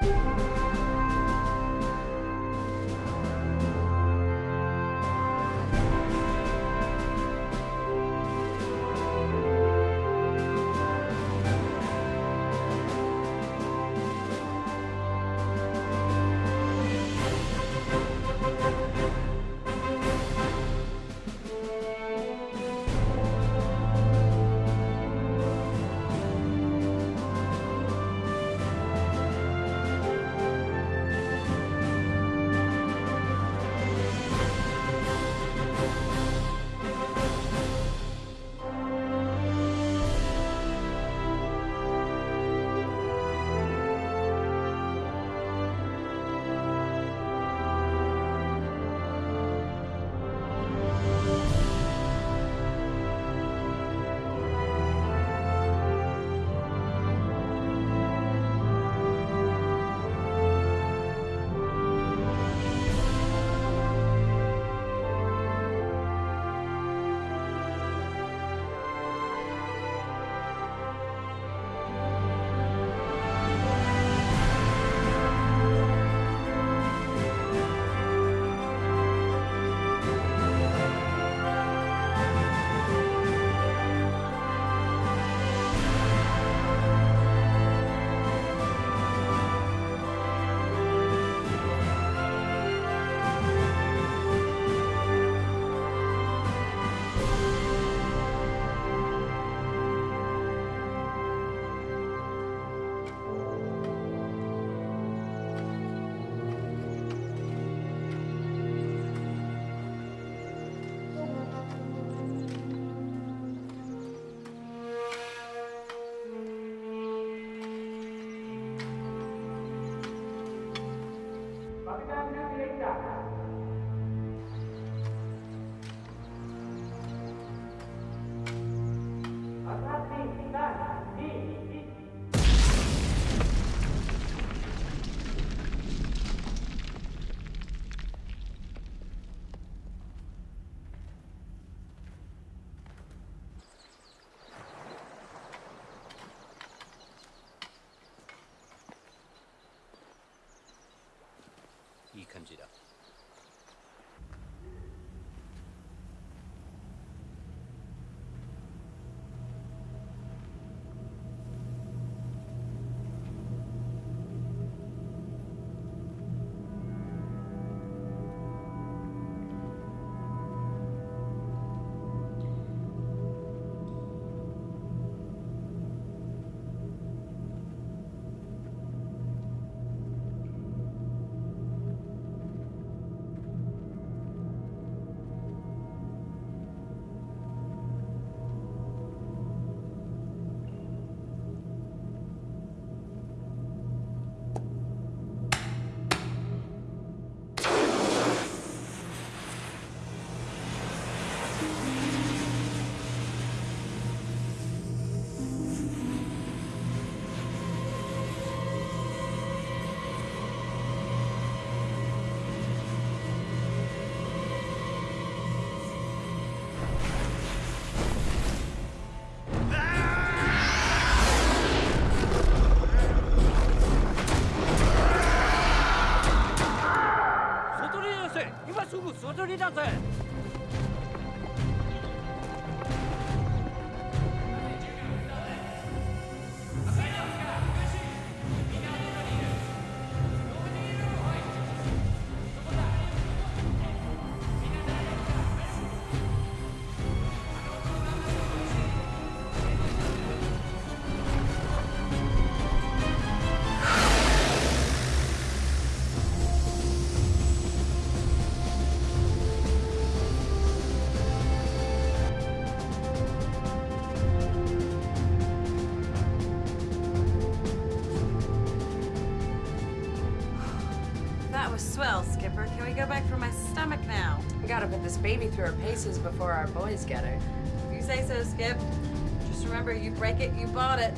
い感じだ her paces before our boys get her. If you say so, Skip. Just remember, you break it, you bought it.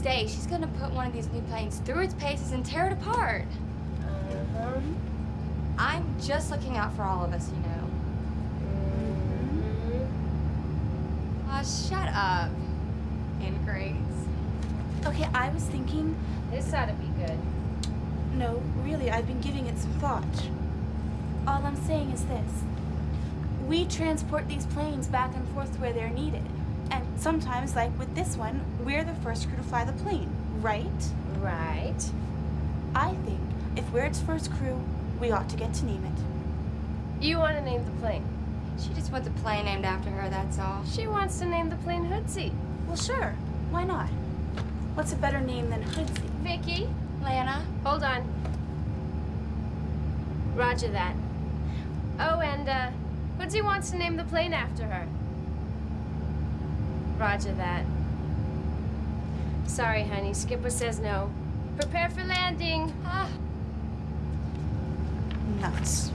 One of these days, she's gonna put one of these new planes through its paces and tear it apart. Uh-huh. I'm just looking out for all of us, you know. Mm-hmm. Aw, shut up. Ingrates. Okay, I was thinking, This ought to be good. no, really, I've been giving it some thought. All I'm saying is this we transport these planes back and forth where they're needed. And sometimes, like with this one, we're the first crew to fly the plane, right? Right. I think if we're its first crew, we ought to get to name it. You want to name the plane? She just wants a plane named after her, that's all. She wants to name the plane Hootsie. Well, sure, why not? What's a better name than Hoodsie? Vicky, Lana? hold on. Roger that. Oh, and uh, Hootsie wants to name the plane after her. Roger that. Sorry, honey. Skipper says no. Prepare for landing. Ah, Nuts.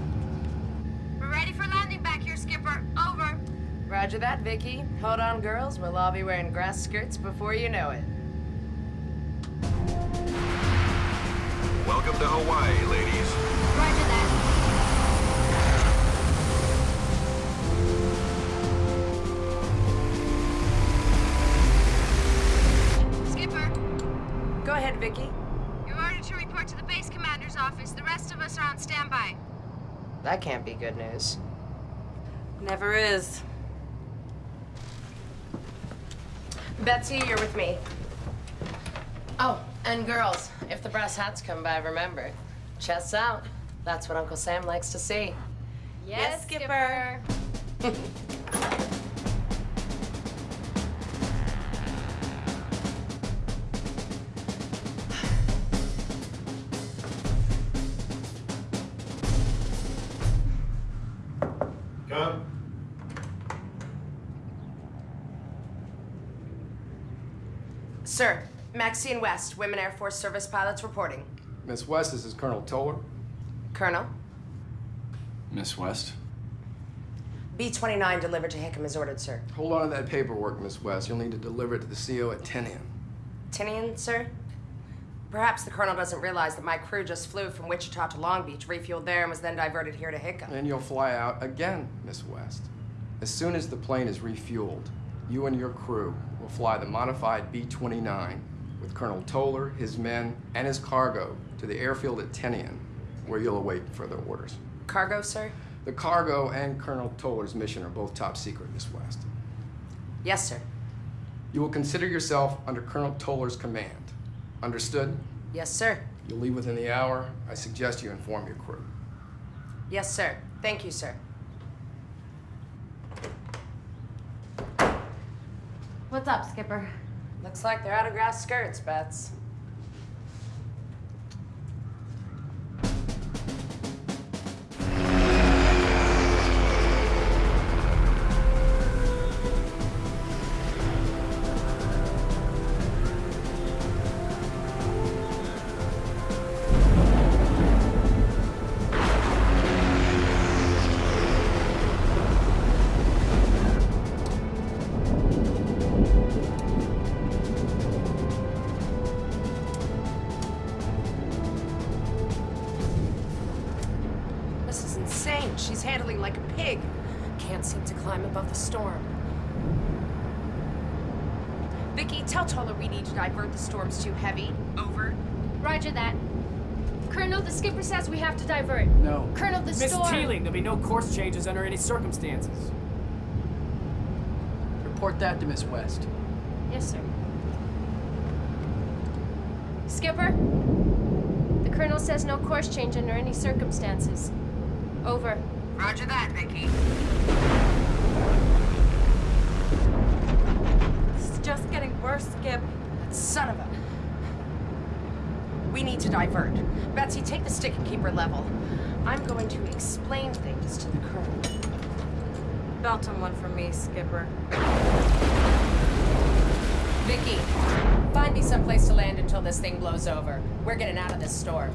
We're ready for landing back here, Skipper. Over. Roger that, Vicky. Hold on, girls. We'll all be wearing grass skirts before you know it. Welcome to Hawaii, ladies. Roger that. Vicky. you're ordered to report to the base commander's office. The rest of us are on standby. That can't be good news. Never is. Betsy, you're with me. Oh, and girls, if the brass hats come by, remember, chests out. That's what Uncle Sam likes to see. Yes, Skipper. Come. Maxine West, Women Air Force Service pilots reporting. Miss West, this is Colonel Toller. Colonel, Miss West? B-29 delivered to Hickam as ordered, sir. Hold on to that paperwork, Miss West. You'll need to deliver it to the CO at 10 a.m. 10 a.m., sir? Perhaps the colonel doesn't realize that my crew just flew from Wichita to Long Beach, refueled there, and was then diverted here to Hickam. And you'll fly out again, Miss West. As soon as the plane is refueled, you and your crew will fly the modified B-29 with Colonel Toller, his men, and his cargo to the airfield at Tinian, where you'll await further orders. Cargo, sir? The cargo and Colonel Toller's mission are both top secret, Miss West. Yes, sir. You will consider yourself under Colonel Toller's command. Understood? Yes, sir. You'll leave within the hour. I suggest you inform your crew. Yes, sir. Thank you, sir. what's up, Skipper? Looks like they're out of grass skirts, Bets. No course changes under any circumstances. Report that to Miss West. Yes, sir. Skipper? The colonel says no course change under any circumstances. Over. Roger that, Vicky. This is just getting worse, Skip. Son of a. We need to divert. Betsy, take the stick and keep her level. I'm going to explain things to the colonel. Belt on one for me, Skipper. Vicky, find me someplace to land until this thing blows over. We're getting out of this storm.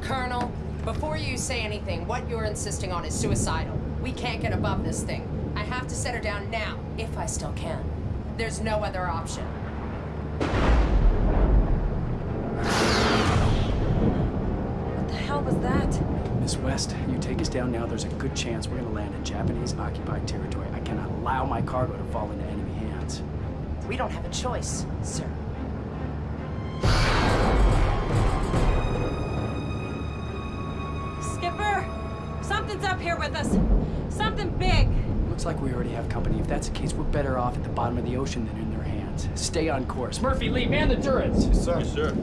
Colonel, before you say anything, what you're insisting on is suicidal. We can't get above this thing. I have to set her down now, if I still can. There's no other option. Miss West. You take us down now, there's a good chance we're gonna land in Japanese-occupied territory. I cannot allow my cargo to fall into enemy hands. We don't have a choice, sir. Skipper! Something's up here with us. Something big. Looks like we already have company. If that's the case, we're better off at the bottom of the ocean than in their hands. Stay on course. Murphy, Lee, man the turrets! Yes, sir. Yes, sir.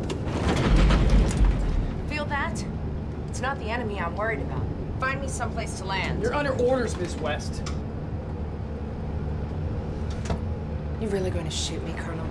It's not the enemy I'm worried about. Find me someplace to land. You're under orders, Miss West. You're really going to shoot me, Colonel?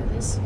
through this.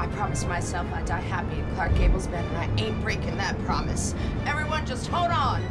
I promised myself I'd die happy in Clark Gable's bed, and I ain't breaking that promise. Everyone just hold on.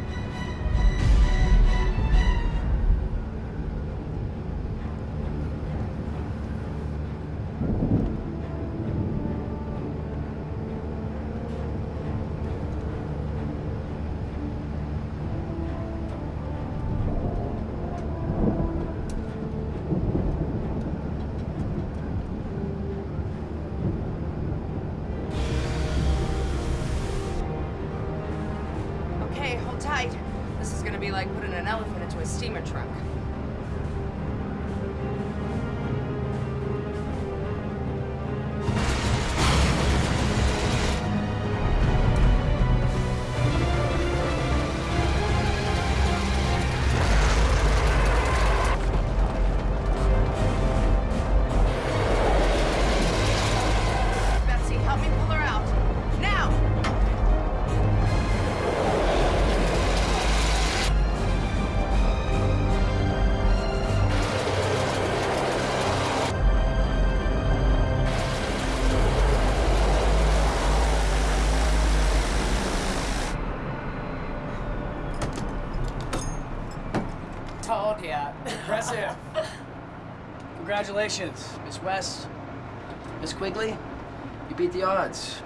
Congratulations, Miss West. Miss Quigley, you beat the odds.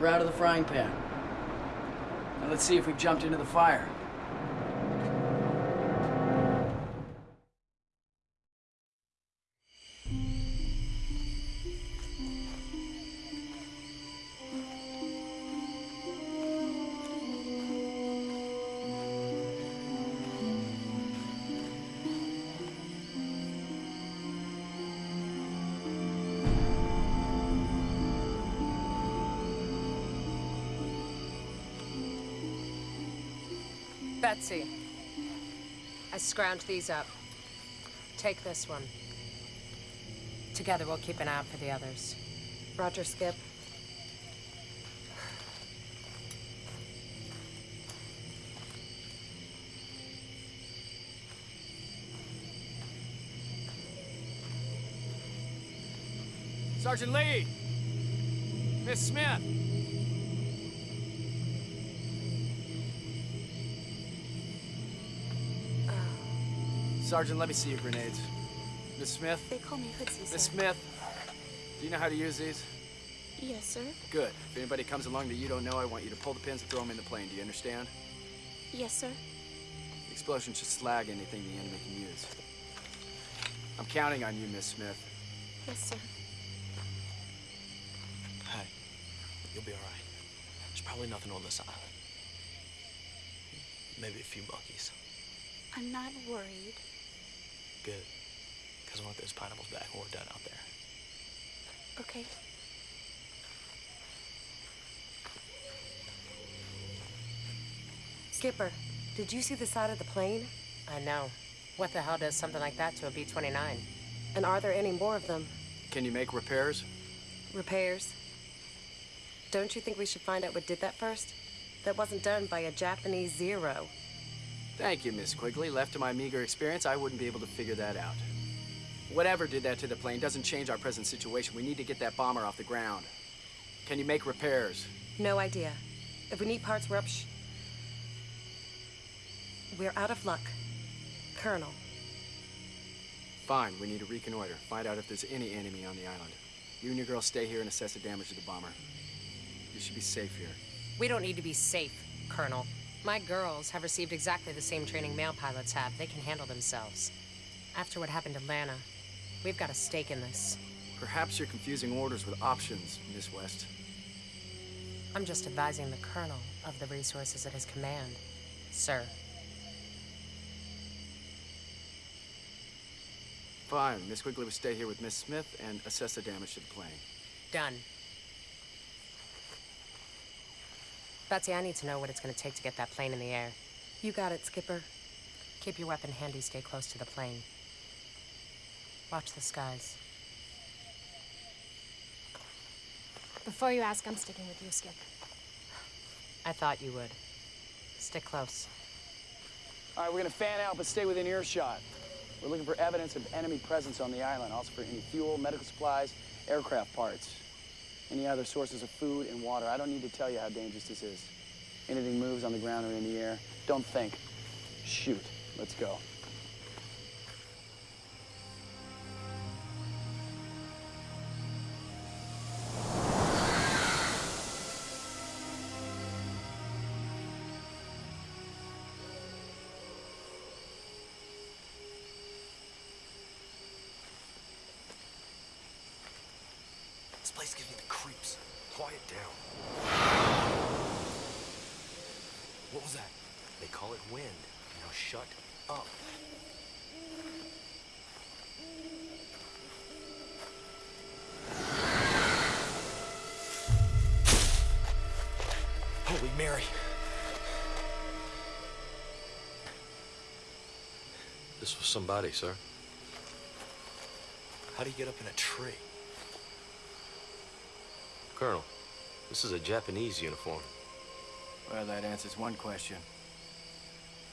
We're out of the frying pan. Now let's see if we've jumped into the fire. I scrounged these up. Take this one. Together we'll keep an eye out for the others. Roger, Skip. Sergeant Lee! Miss Smith! Sergeant, let me see your grenades. Miss Smith? They call me Hoodsie, sir. Miss Smith, do you know how to use these? Yes, sir. Good. If anybody comes along that you don't know, I want you to pull the pins and throw them in the plane. Do you understand? Yes, sir. The explosion should slag anything the enemy can use. I'm counting on you, Miss Smith. Yes, sir. Hey, you'll be all right. There's probably nothing on this island. Maybe a few monkeys. I'm not worried. Good. Because I want those pineapples back when we're done out there. Okay. Skipper, did you see the side of the plane? I know. What the hell does something like that to a B-29? And are there any more of them? Can you make repairs? Repairs? Don't you think we should find out what did that first? That wasn't done by a Japanese Zero. Thank you, Miss Quigley. Left to my meager experience, I wouldn't be able to figure that out. Whatever did that to the plane doesn't change our present situation. We need to get that bomber off the ground. Can you make repairs? No idea. If we need parts, we're up sh- We're out of luck. Colonel. Fine, we need to reconnoiter. Find out if there's any enemy on the island. You and your girl stay here and assess the damage to the bomber. You should be safe here. We don't need to be safe, Colonel. My girls have received exactly the same training male pilots have. They can handle themselves. After what happened to Lana, we've got a stake in this. Perhaps you're confusing orders with options, Miss West. I'm just advising the Colonel of the resources at his command, sir. Fine, Miss Quigley will stay here with Miss Smith and assess the damage to the plane. Done. Betsy, I need to know what it's going to take to get that plane in the air. You got it, Skipper. Keep your weapon handy, stay close to the plane. Watch the skies. Before you ask, I'm sticking with you, Skip. I thought you would. Stick close. All right, we're gonna fan out, but stay within earshot. We're looking for evidence of enemy presence on the island, also for any fuel, medical supplies, aircraft parts, any other sources of food and water. I don't need to tell you how dangerous this is. Anything moves on the ground or in the air, don't think. Shoot. Let's go. Down. What was that? They call it wind. Now shut up. Holy Mary. This was somebody, sir. How do you get up in a tree? Colonel, this is a Japanese uniform. Well, that answers one question.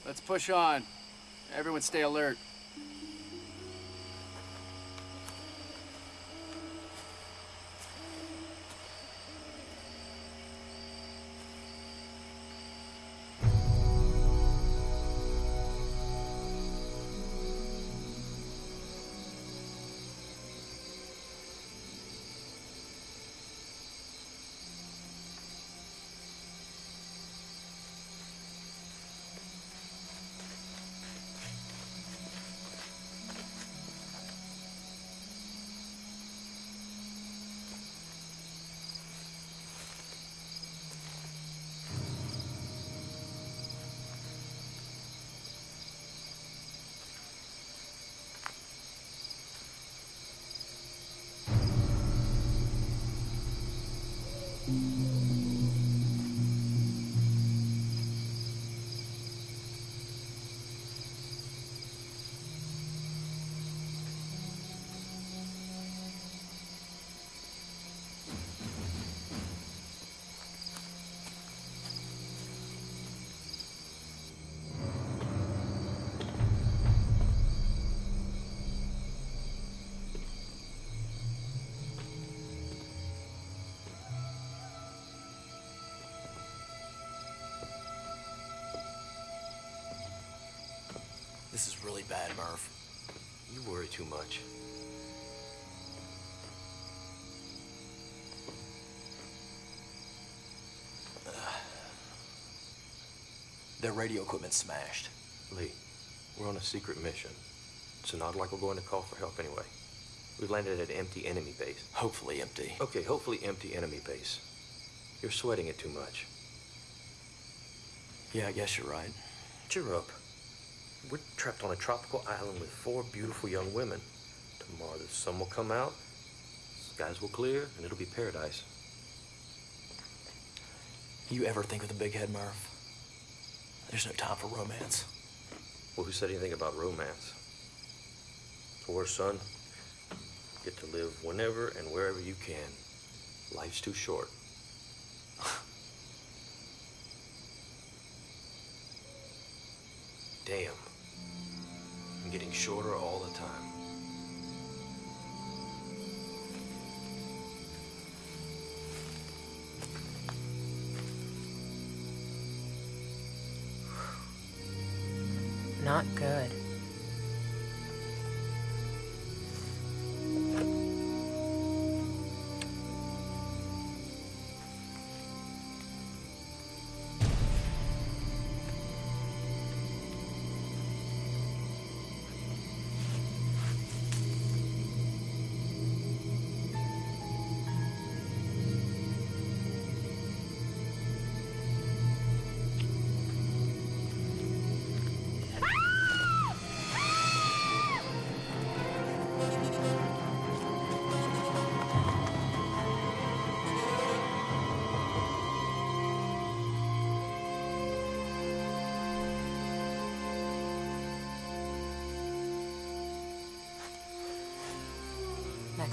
Let's push on. Everyone stay alert. Really bad, Murph. You worry too much. Their radio equipment's smashed. Lee, we're on a secret mission. So not like we're going to call for help anyway. We've landed at an empty enemy base. Hopefully empty. Okay, hopefully empty enemy base. You're sweating it too much. Yeah, I guess you're right. Cheer up. Trapped on a tropical island with four beautiful young women. Tomorrow the sun will come out, skies will clear, and it'll be paradise. You ever think of the big head, Murph? There's no time for romance. Well, who said anything about romance? Poor son. Get to live whenever and wherever you can. Life's too short. Damn. Getting shorter all the time. Not good.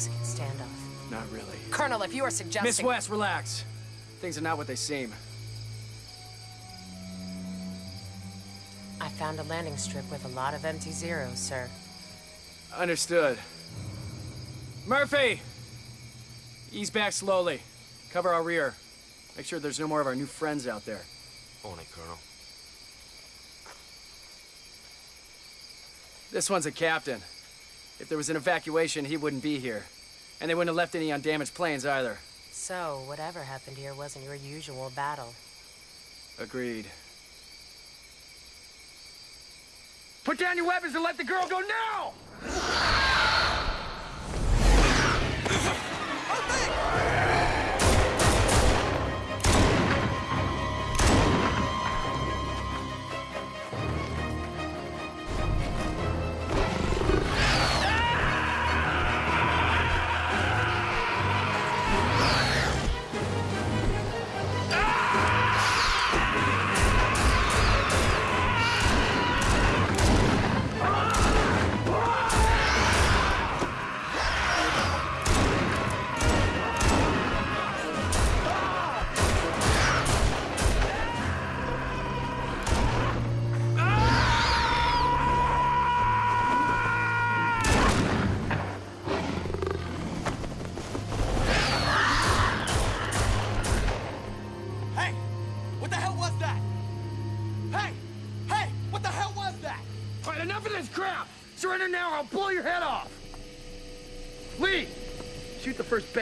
Mexican standoff. Not really. Colonel, if you are suggesting... Miss West, relax. Things are not what they seem. I found a landing strip with a lot of empty zeros, sir. Understood. Murphy! Ease back slowly. Cover our rear. Make sure there's no more of our new friends out there. On it, Colonel. This one's a captain. If there was an evacuation, he wouldn't be here. And they wouldn't have left any on damaged planes either. So, whatever happened here wasn't your usual battle. Agreed. Put down your weapons and let the girl go now!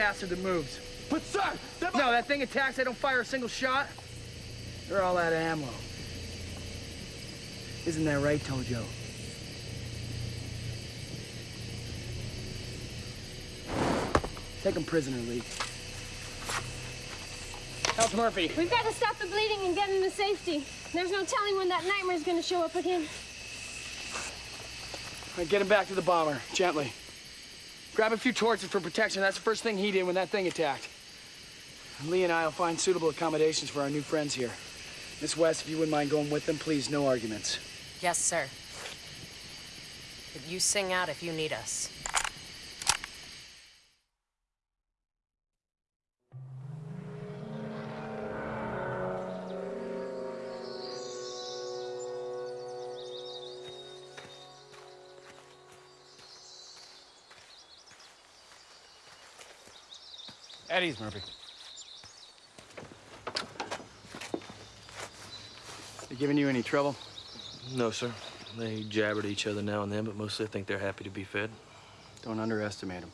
Shoot the first bastard that moves. But sir, that No, that thing attacks, I don't fire a single shot. They're all out of ammo. Isn't that right, Tojo? Take him prisoner, Lee. How's Murphy? We've got to stop the bleeding and get him to safety. There's no telling when that nightmare's gonna show up again. All right, get him back to the bomber, gently. Grab a few torches for protection. That's the first thing he did when that thing attacked. Lee and I will find suitable accommodations for our new friends here. Miss West, if you wouldn't mind going with them, please, no arguments. Yes, sir. But you sing out if you need us. Eddie's, Murphy. They giving you any trouble? No, sir. They jabber at each other now and then, but mostly I think they're happy to be fed. Don't underestimate them.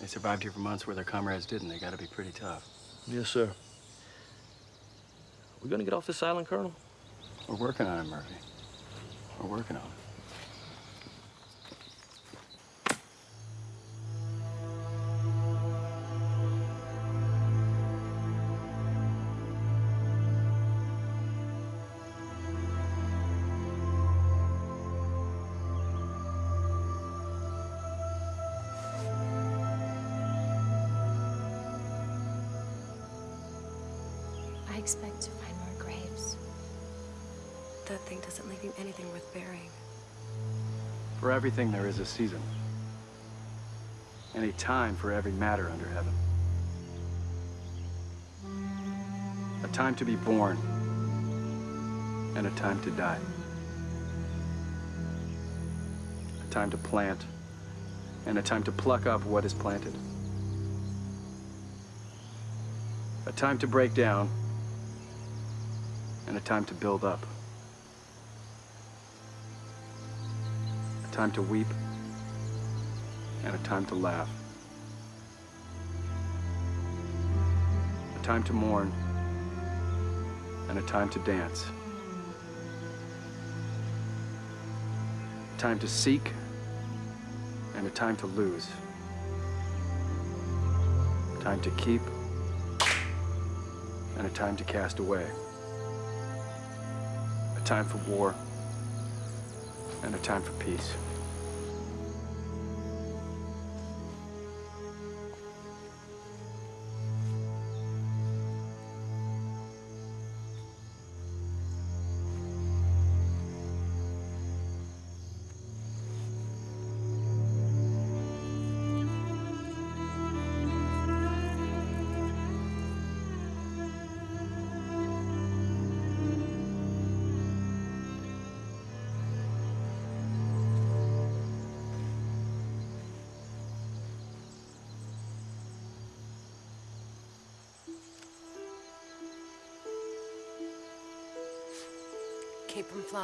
They survived here for months where their comrades didn't. They gotta be pretty tough. Yes, sir. We're gonna get off this island, Colonel? We're working on it, Murphy. We're working on it. Worth burying. For everything, there is a season. And a time for every matter under heaven. A time to be born. And a time to die. A time to plant. And a time to pluck up what is planted. A time to break down. And a time to build up. A time to weep and a time to laugh. A time to mourn and a time to dance. A time to seek and a time to lose. A time to keep and a time to cast away. A time for war and a time for peace.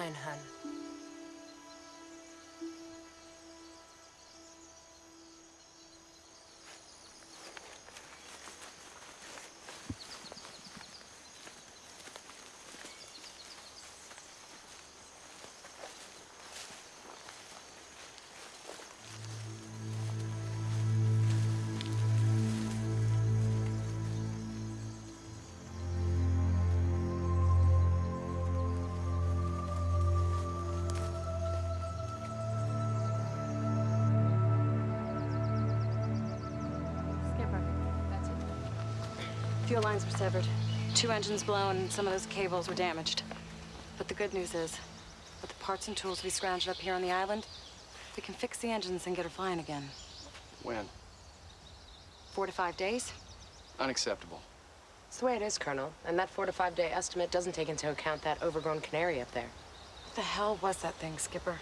Keep Fuel lines were severed. Two engines blown, and some of those cables were damaged. But the good news is, with the parts and tools we scrounged up here on the island, we can fix the engines and get her flying again. When? Four to five days? Unacceptable. It's the way it is, Colonel. And that four to five day estimate doesn't take into account that overgrown canary up there. What the hell was that thing, Skipper?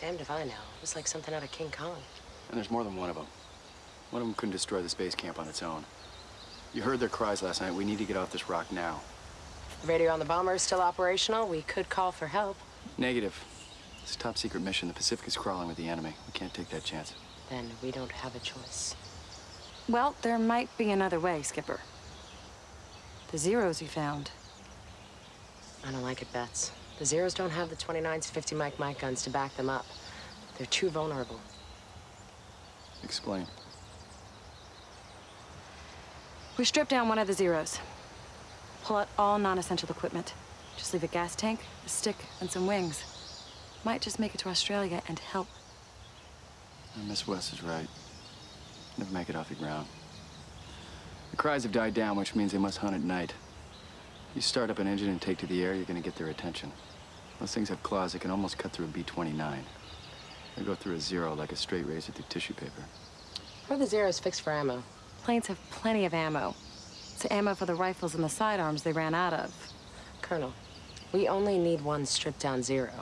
Damned if I know. It was like something out of King Kong. And there's more than one of them. One of them couldn't destroy the space camp on its own. You heard their cries last night. We need to get off this rock now. The radio on the bomber is still operational. We could call for help. Negative. It's a top secret mission. The Pacific is crawling with the enemy. We can't take that chance. Then we don't have a choice. Well, there might be another way, Skipper. The zeros you found. I don't like it, Bets. The Zeros don't have the 29s 50 Mike Mike guns to back them up. They're too vulnerable. Explain. We strip down one of the zeros. Pull out all non-essential equipment. Just leave a gas tank, a stick, and some wings. Might just make it to Australia and help. Uh, Miss West is right. Never make it off the ground. The cries have died down, which means they must hunt at night. You start up an engine and take to the air, you're gonna get their attention. Those things have claws that can almost cut through a B-29. They go through a zero like a straight razor through tissue paper. What are the Zeros fixed for ammo? Planes have plenty of ammo. It's ammo for the rifles and the sidearms they ran out of. Colonel, we only need one stripped down Zero.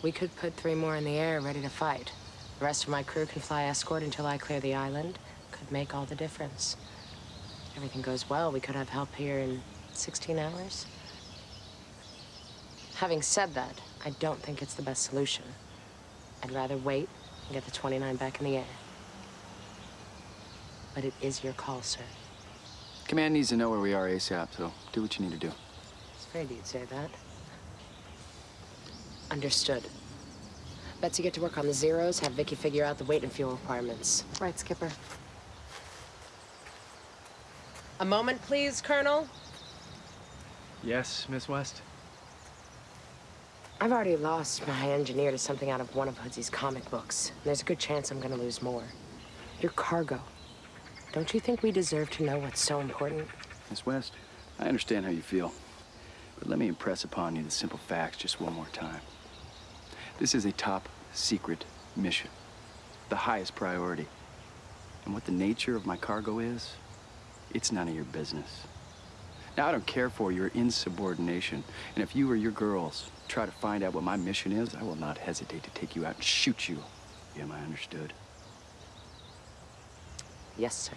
We could put three more in the air ready to fight. The rest of my crew can fly escort until I clear the island. Could make all the difference. If Everything goes well, we could have help here in 16 hours. Having said that, I don't think it's the best solution. I'd rather wait and get the 29 back in the air. But it is your call, sir. Command needs to know where we are ASAP, so do what you need to do. It's afraid you'd say that. Understood. Betsy, get to work on the zeros. Have Vicky figure out the weight and fuel requirements. Right, Skipper. A moment, please, Colonel. Yes, Miss West? I've already lost my engineer to something out of one of Hoodsy's comic books. There's a good chance I'm gonna lose more. Your cargo. Don't you think we deserve to know what's so important? Miss West, I understand how you feel. But let me impress upon you the simple facts just one more time. This is a top secret mission, the highest priority. And what the nature of my cargo is, it's none of your business. Now, I don't care for your insubordination. And if you or your girls try to find out what my mission is, I will not hesitate to take you out and shoot you. Am I understood? Yes, sir.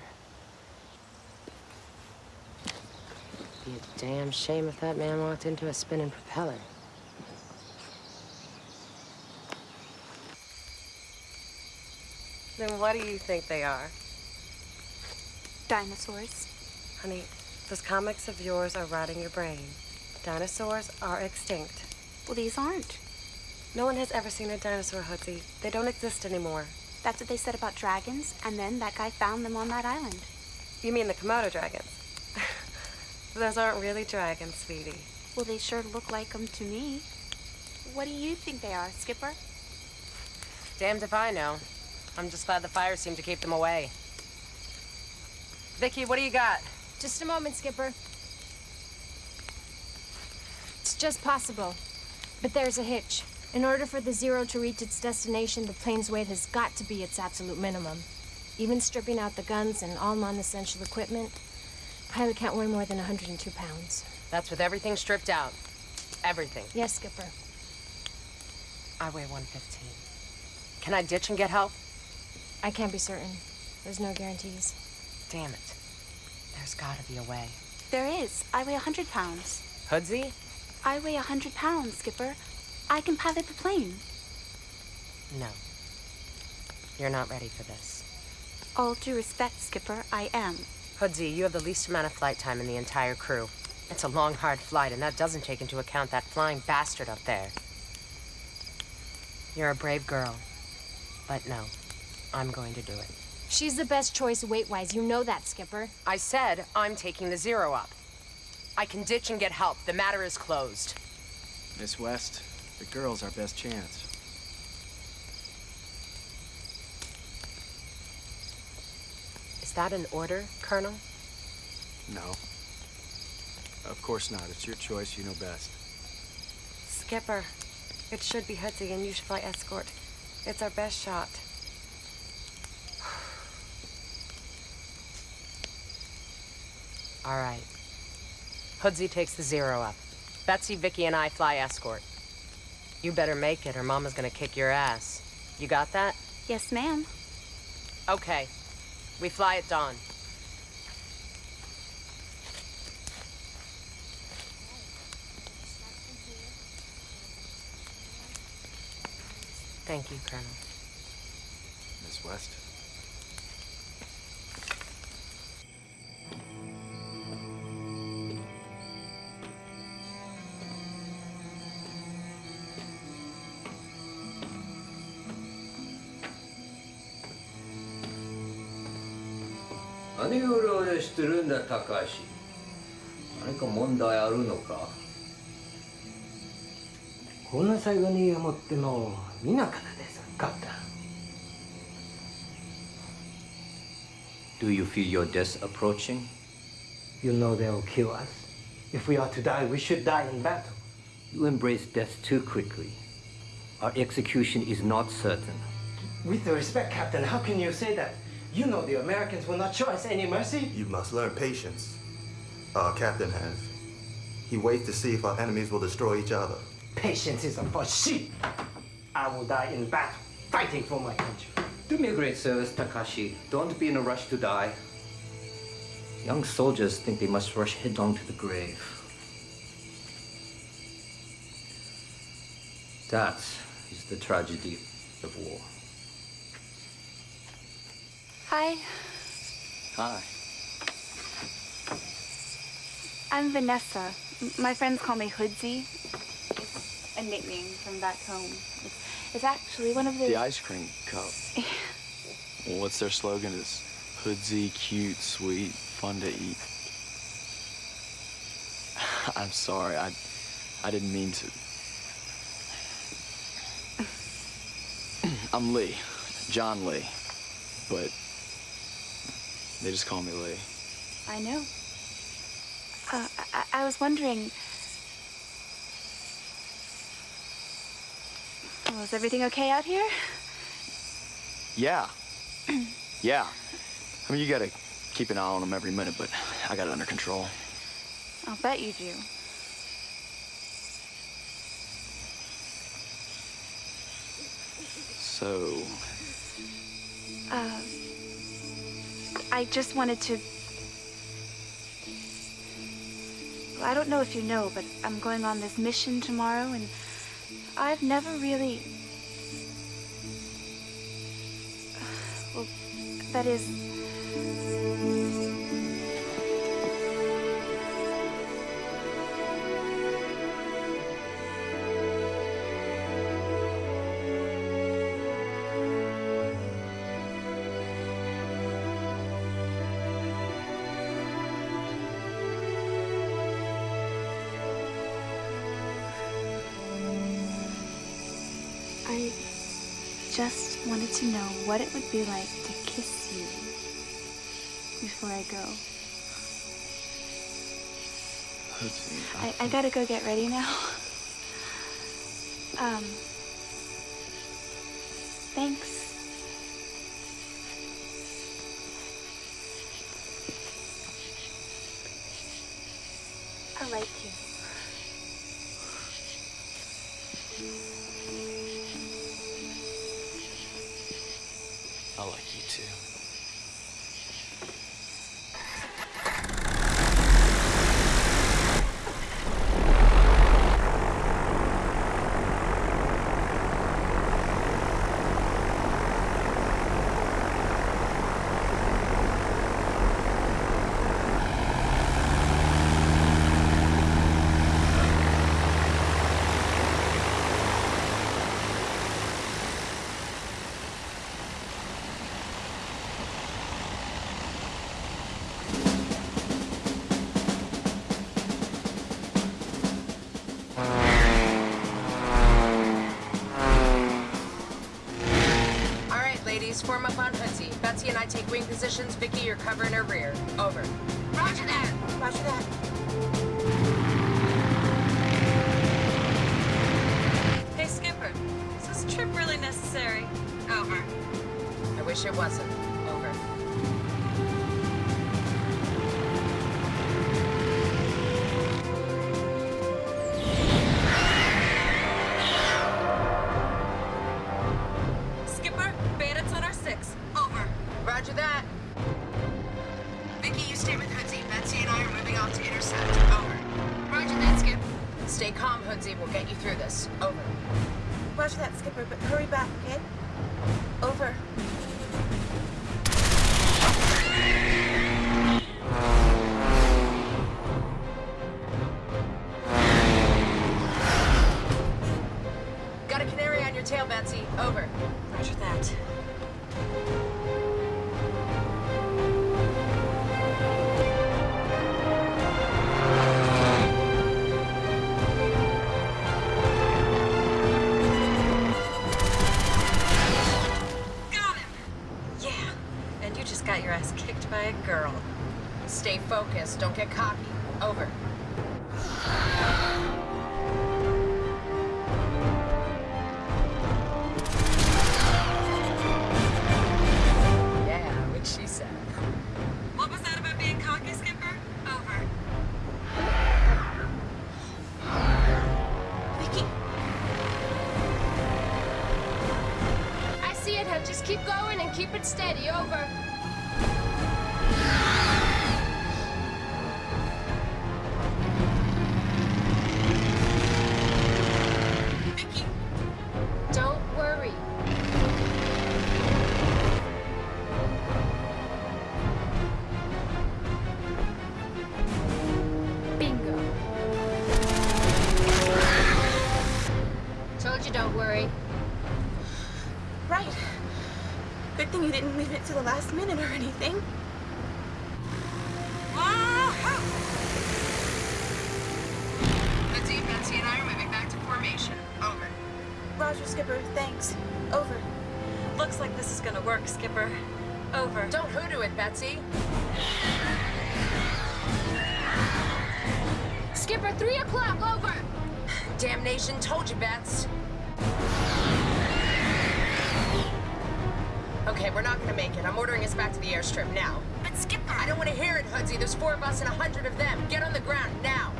Be a damn shame if that man walked into a spinning propeller. Then what do you think they are? Dinosaurs. Honey, those comics of yours are rotting your brain. Dinosaurs are extinct. Well, these aren't. No one has ever seen a dinosaur, Hoodsy. They don't exist anymore. That's what they said about dragons, and then that guy found them on that island. You mean the Komodo dragons? Those aren't really dragons, sweetie. Well, they sure look like them to me. What do you think they are, Skipper? Damned if I know. I'm just glad the fire seemed to keep them away. Vicky, what do you got? Just a moment, Skipper. It's just possible. But there's a hitch. In order for the Zero to reach its destination, the plane's weight has got to be its absolute minimum. Even stripping out the guns and all non-essential equipment, pilot can't weigh more than 102 pounds. That's with everything stripped out. Everything. Yes, Skipper. I weigh 115. Can I ditch and get help? I can't be certain. There's no guarantees. Damn it. There's gotta be a way. There is. I weigh 100 pounds. Hoodsy? I weigh 100 pounds, Skipper. I can pilot the plane. No. You're not ready for this. All due respect, Skipper, I am. Hoodsy, you have the least amount of flight time in the entire crew. It's a long, hard flight, and that doesn't take into account that flying bastard up there. You're a brave girl. But no, I'm going to do it. She's the best choice weight-wise. You know that, Skipper. I said I'm taking the Zero up. I can ditch and get help. The matter is closed. Miss West, the girl's our best chance. Is that an order, Colonel? No. Of course not. It's your choice. You know best. Skipper, it should be Hoodsy and you should fly escort. It's our best shot. All right. Hoodsy takes the Zero up. Betsy, Vicky, and I fly escort. You better make it or Mama's gonna kick your ass. You got that? Yes, ma'am. Okay. We fly at dawn. Thank you, Colonel. Miss West. 何をうろうろしてるんだ高橋何か問題あるのかこんな最後に持っても見なかったですかった Do you feel your death approaching? You know they'll kill us. If we are to die, we should die in battle. You embrace death too quickly. Our execution is not certain. With the respect, Captain, how can you say that? You know the Americans will not show us any mercy. You must learn patience. Our captain has. He waits to see if our enemies will destroy each other. Patience is a for sheep. I will die in battle, fighting for my country. Do me a great service, Takashi. Don't be in a rush to die. Young soldiers think they must rush headlong to the grave. That is the tragedy of war. Hi, Hi. I'm Vanessa. My friends call me Hoodsy. It's a nickname from back home. It's, it's actually one of the. The ice cream cup. well, what's their slogan? Is hoodsy, cute, sweet, fun to eat. I'm sorry. I I didn't mean to. I'm Lee, John Lee, but they just call me Lee. I know. Uh, I, I was wondering. Well, is everything okay out here? Yeah. yeah. I mean, you gotta keep an eye on them every minute, but I got it under control. I'll bet you do. So, Uh, I just wanted to. Well, I don't know if you know, but I'm going on this mission tomorrow, and I've never really. Well, that is. To know what it would be like to kiss you before I go. I, I gotta go get ready now. Um, I like you too. Positions. Vicky, you're covering her rear. Over. Focused. Don't get cocky. Over. Yeah, what she said. What was that about being cocky, Skipper? Over. Vicky, I see it. Just keep going and keep it steady. Over. Last minute or anything. Let's Betsy and I are moving back to formation. Over. Roger, Skipper. Thanks. Over. Looks like this is gonna work, Skipper. Over. Don't hoodoo it, Betsy. Skipper, three o'clock, over. Damnation, told you, Bets. Gonna make it. I'm ordering us back to the airstrip now. But Skipper! I don't want to hear it, Hoodsy. There's four of us and a hundred of them. Get on the ground, now.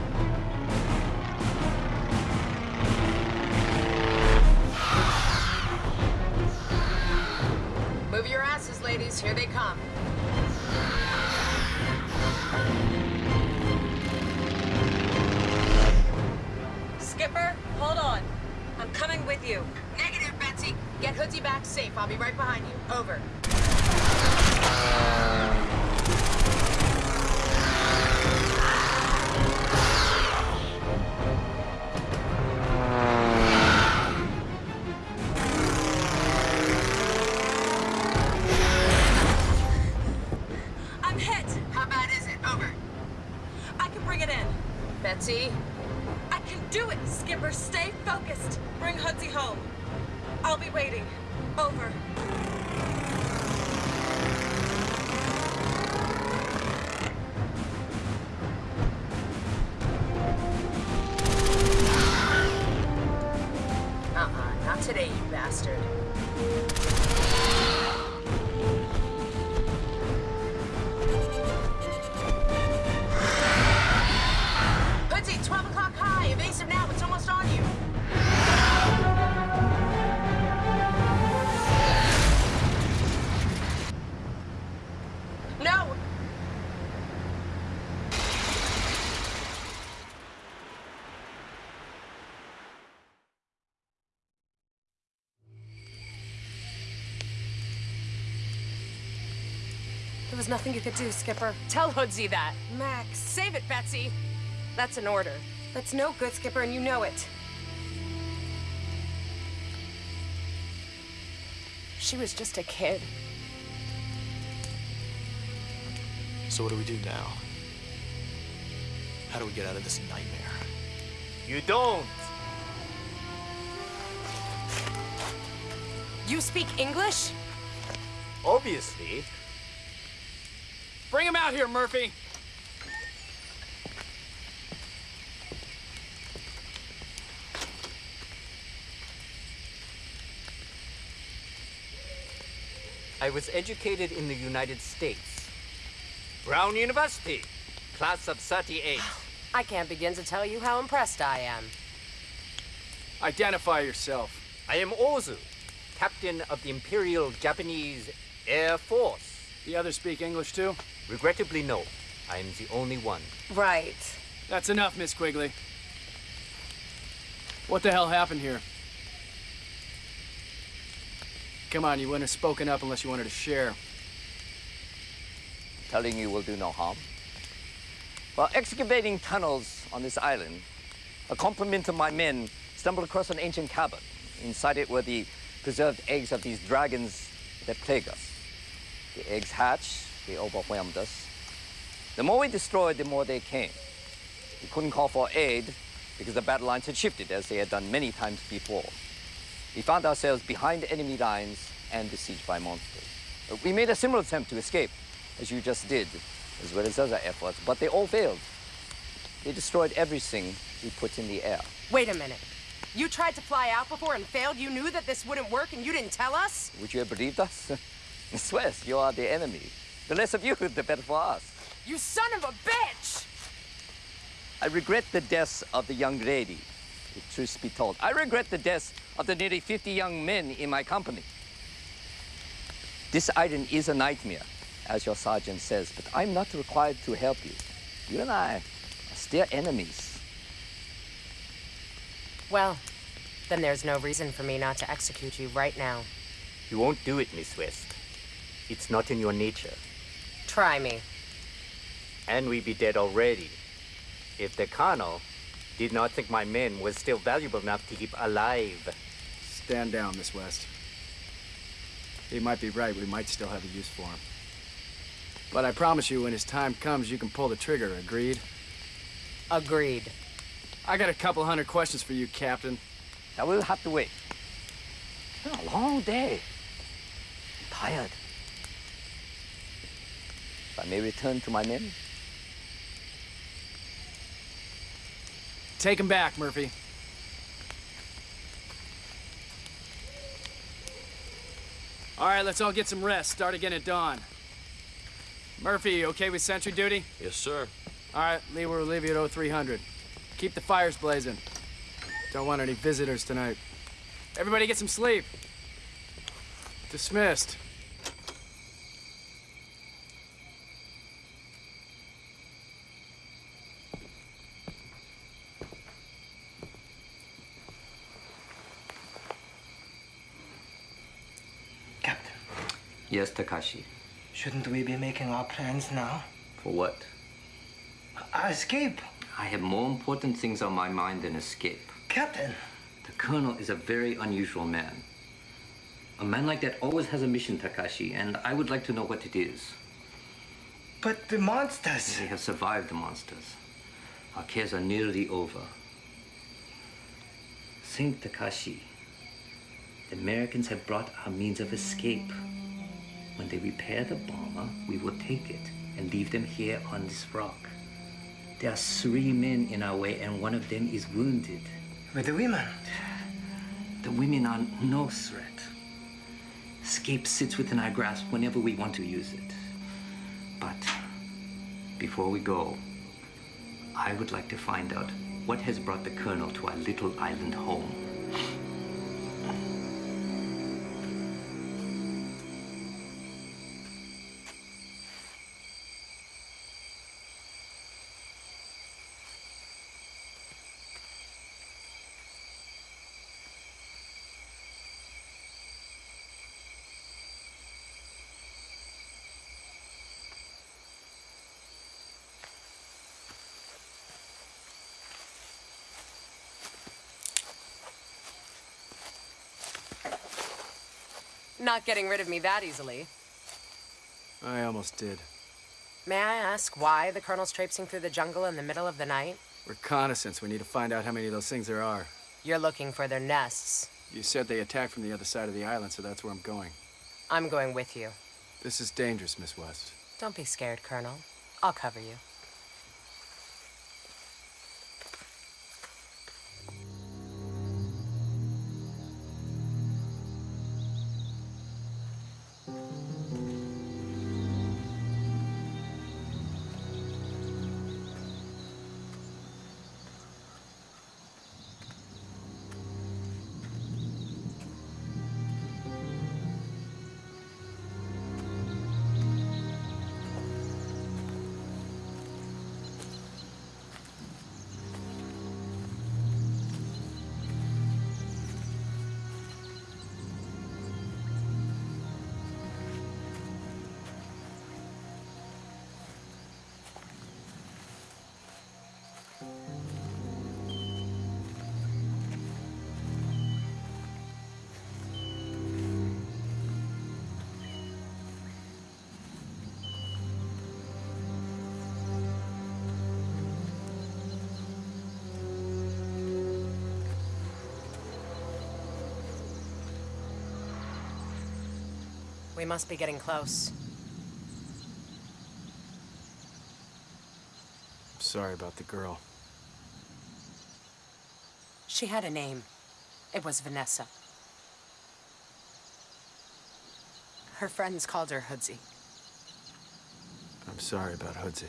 Move your asses, ladies. Here they come. Skipper, hold on. I'm coming with you. Negative, Betsy. Get Hoodsy back safe. I'll be right behind you. Over. Nothing you could do, Skipper. Tell Hoodsy that. Max. Save it, Betsy. That's an order. That's no good, Skipper, and you know it. She was just a kid. So what do we do now? How do we get out of this nightmare? You don't. You speak English? Obviously. Bring him out here, Murphy. I was educated in the United States. Brown University, class of 38. I can't begin to tell you how impressed I am. Identify yourself. I am Ozu, captain of the Imperial Japanese Air Force. The others speak English too? Regrettably, no. I am the only one. Right. That's enough, Miss Quigley. What the hell happened here? Come on, you wouldn't have spoken up unless you wanted to share. Telling you will do no harm. While excavating tunnels on this island, a complement of my men stumbled across an ancient cabin. Inside it were the preserved eggs of these dragons that plague us. The eggs hatched, they overwhelmed us. The more we destroyed, the more they came. We couldn't call for aid because the battle lines had shifted as they had done many times before. We found ourselves behind enemy lines and besieged by monsters. We made a similar attempt to escape, as you just did, as well as other efforts, but they all failed. They destroyed everything we put in the air. Wait a minute. You tried to fly out before and failed? You knew that this wouldn't work and you didn't tell us? Would you have believed us? Swiss, you are the enemy. The less of you, the better for us. You son of a bitch! I regret the deaths of the young lady, if truth be told. I regret the deaths of the nearly 50 young men in my company. This island is a nightmare, as your sergeant says, but I'm not required to help you. You and I are still enemies. Well, then there's no reason for me not to execute you right now. You won't do it, Miss West. It's not in your nature. Try me. And we'd be dead already. If the colonel did not think my men was still valuable enough to keep alive. Stand down, Miss West. He might be right. We might still have a use for him. But I promise you, when his time comes, you can pull the trigger. Agreed? Agreed. I got a couple hundred questions for you, Captain. Now we'll have to wait. It's been a long day. I'm tired. If I may return to my men. Take him back, Murphy. All right, let's all get some rest. Start again at dawn. Murphy, you okay with sentry duty? Yes, sir. All right, Lee we'll leave you at 0300. Keep the fires blazing. Don't want any visitors tonight. Everybody get some sleep. Dismissed. Yes, Takashi. Shouldn't we be making our plans now? For what? Our escape. I have more important things on my mind than escape. Captain. The Colonel is a very unusual man. A man like that always has a mission, Takashi, and I would like to know what it is. But the monsters. They have survived the monsters. Our cares are nearly over. Think, Takashi. The Americans have brought our means of escape. When they repair the bomber, we will take it and leave them here on this rock. There are three men in our way, and one of them is wounded. With the women? The women are no threat. Escape sits within our grasp whenever we want to use it. But before we go, I would like to find out what has brought the Colonel to our little island home. Not getting rid of me that easily. I almost did. May I ask why the Colonel's traipsing through the jungle in the middle of the night? Reconnaissance. We need to find out how many of those things there are. You're looking for their nests. You said they attacked from the other side of the island, so that's where I'm going. I'm going with you. This is dangerous, Miss West. Don't be scared, Colonel. I'll cover you. We must be getting close. Sorry about the girl. She had a name. It was Vanessa. Her friends called her Hoodsy. I'm sorry about Hoodsy.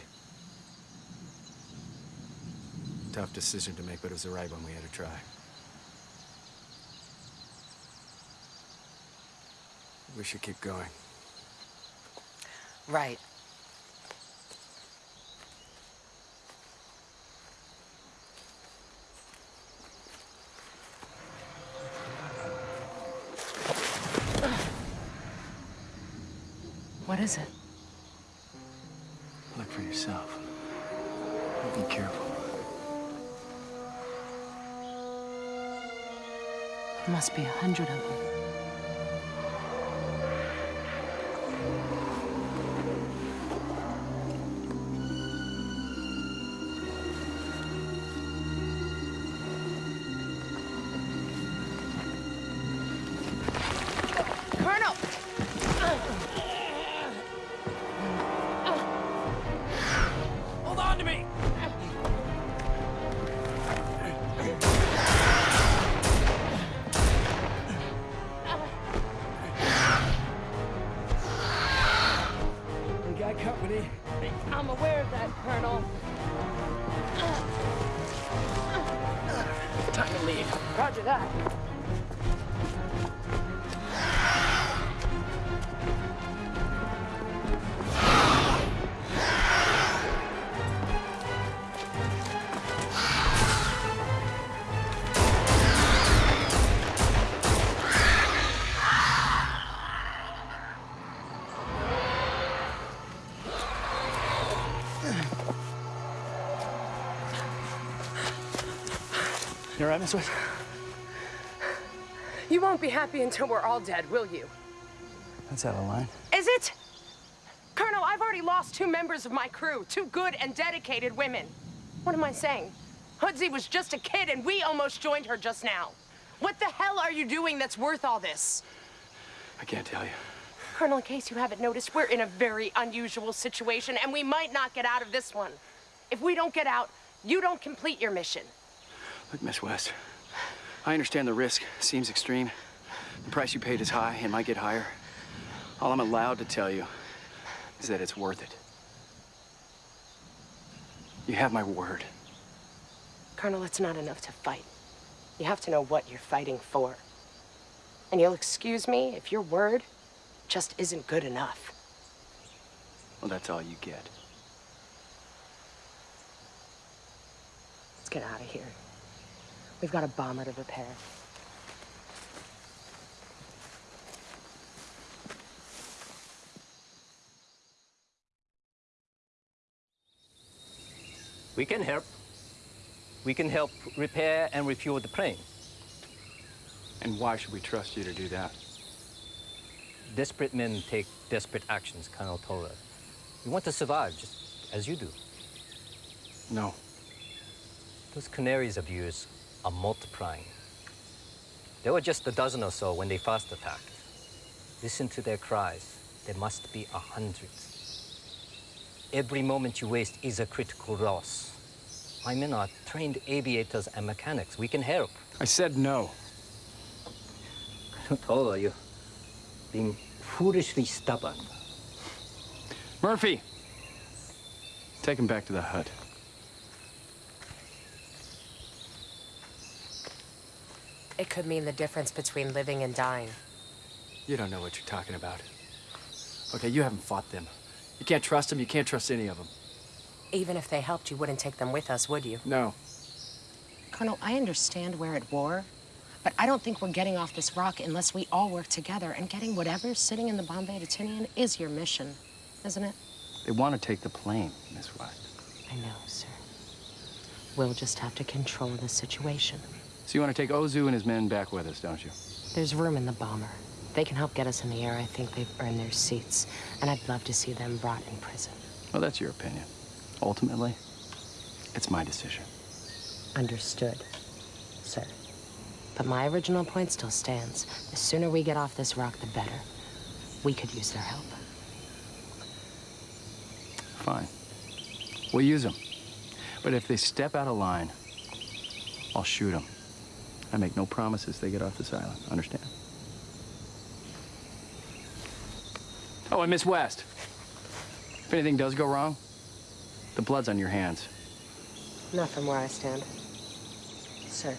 Tough decision to make, but it was the right one. We had to try. We should keep going. Right. What is it? Look for yourself. Be careful. There must be a hundred of them. Right, Miss West? You won't be happy until we're all dead, will you? That's out of line. Is it? Colonel, I've already lost two members of my crew, two good and dedicated women. What am I saying? Hoodsy was just a kid and we almost joined her just now. What the hell are you doing that's worth all this? I can't tell you. Colonel, in case you haven't noticed, we're in a very unusual situation and we might not get out of this one. If we don't get out, you don't complete your mission. Look, Miss West, I understand the risk seems extreme. The price you paid is high and might get higher. All I'm allowed to tell you is that it's worth it. You have my word. Colonel, it's not enough to fight. You have to know what you're fighting for. And you'll excuse me if your word just isn't good enough. Well, that's all you get. Let's get out of here. We've got a bomber to repair. We can help. We can help repair and refuel the plane. And why should we trust you to do that? Desperate men take desperate actions, Colonel Toller. We want to survive, just as you do. No. Those canaries of yours are multiplying. There were just a dozen or so when they first attacked. Listen to their cries. There must be a hundred. Every moment you waste is a critical loss. My men are trained aviators and mechanics. We can help. I said no. Colonel Toller, you're being foolishly stubborn. Murphy! Take him back to the hut. It could mean the difference between living and dying. You don't know what you're talking about. Okay, you haven't fought them. You can't trust them, you can't trust any of them. Even if they helped, you wouldn't take them with us, would you? No. Colonel, I understand we're at war, but I don't think we're getting off this rock unless we all work together. And getting whatever's sitting in the bomb bay to Tinian is your mission, isn't it? They want to take the plane, Miss West. I know, sir. We'll just have to control the situation. So you want to take Ozu and his men back with us, don't you? There's room in the bomber. They can help get us in the air. I think they've earned their seats. And I'd love to see them brought in prison. Well, that's your opinion. Ultimately, it's my decision. Understood, sir. But my original point still stands. The sooner we get off this rock, the better. We could use their help. Fine. We'll use them. But if they step out of line, I'll shoot them. I make no promises they get off this island. Understand? Oh, and Miss West. If anything does go wrong, the blood's on your hands. Not from where I stand. Sir.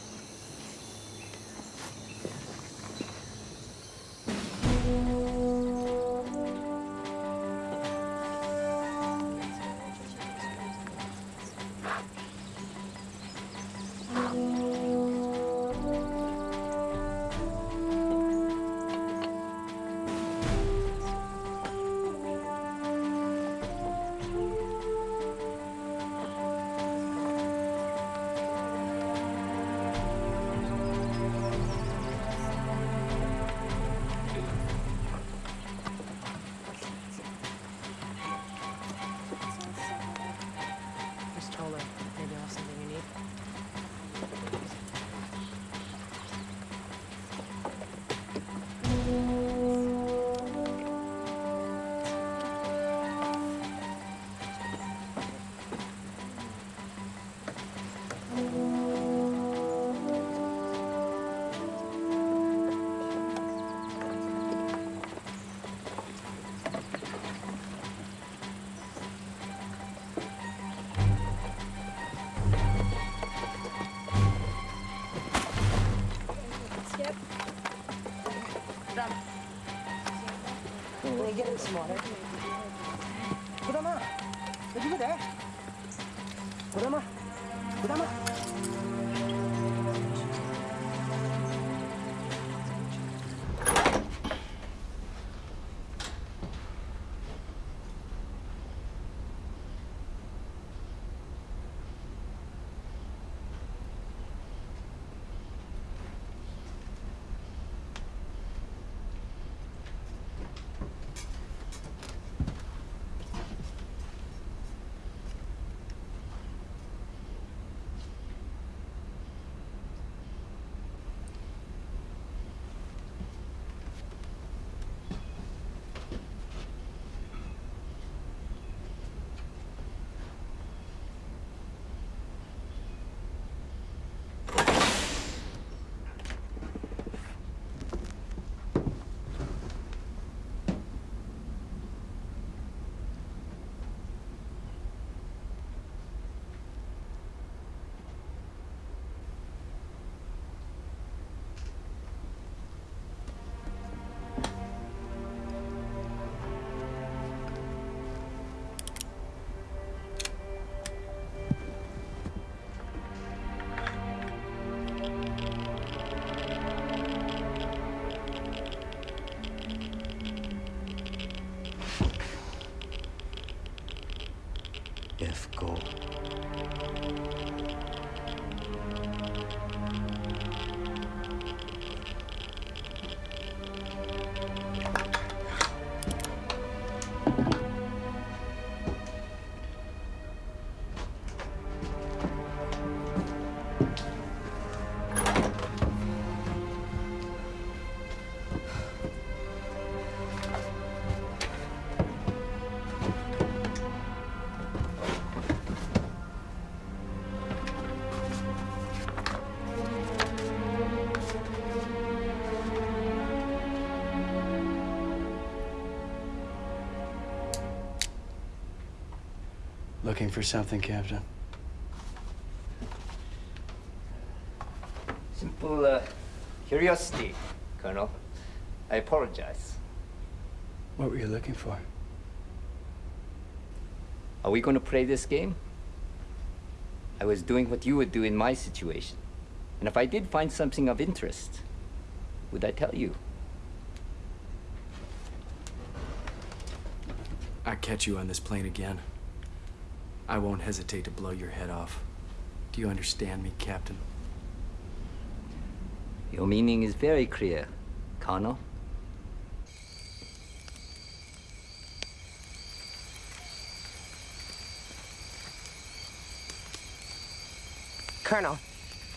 Looking for something, Captain? Simple uh, curiosity, Colonel. I apologize. What were you looking for? Are we going to play this game? I was doing what you would do in my situation. And if I did find something of interest, would I tell you? I catch you on this plane again. I won't hesitate to blow your head off. Do you understand me, Captain? Your meaning is very clear, Colonel. Colonel.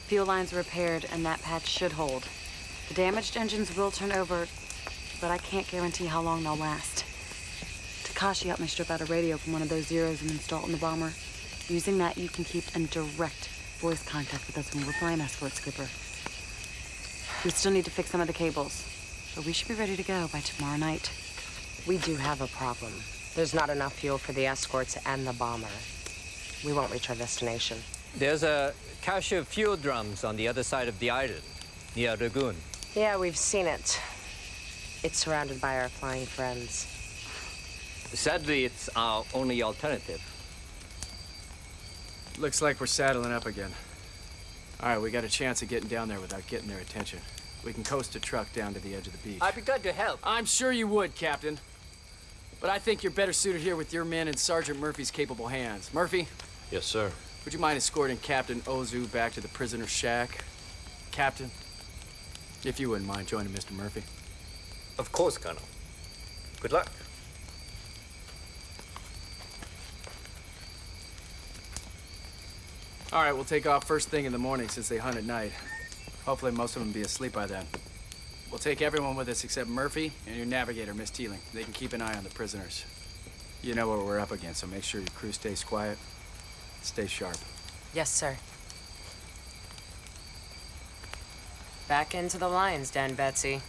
Fuel lines are repaired, and that patch should hold. The damaged engines will turn over, but I can't guarantee how long they'll last. Takashi helped me strip out a radio from one of those zeros and install it in the bomber. Using that, you can keep in direct voice contact with us when we're flying escort, Skipper. We still need to fix some of the cables, but we should be ready to go by tomorrow night. We do have a problem. There's not enough fuel for the escorts and the bomber. We won't reach our destination. There's a cache of fuel drums on the other side of the island, near Lagoon. Yeah, we've seen it. It's surrounded by our flying friends. Sadly, it's our only alternative. Looks like we're saddling up again. All right, we got a chance of getting down there without getting their attention. We can coast a truck down to the edge of the beach. I'd be glad to help. I'm sure you would, Captain. But I think you're better suited here with your men in Sergeant Murphy's capable hands. Murphy, Yes, sir. would you mind escorting Captain Ozu back to the prisoner's shack? Captain, if you wouldn't mind joining Mr. Murphy. Of course, Colonel. Good luck. All right, we'll take off first thing in the morning since they hunt at night. Hopefully most of them be asleep by then. We'll take everyone with us except Murphy and your navigator, Miss Teeling. They can keep an eye on the prisoners. You know what we're up against, so make sure your crew stays quiet. Stay sharp. Yes, sir. Back into the lines, Dan Betsy.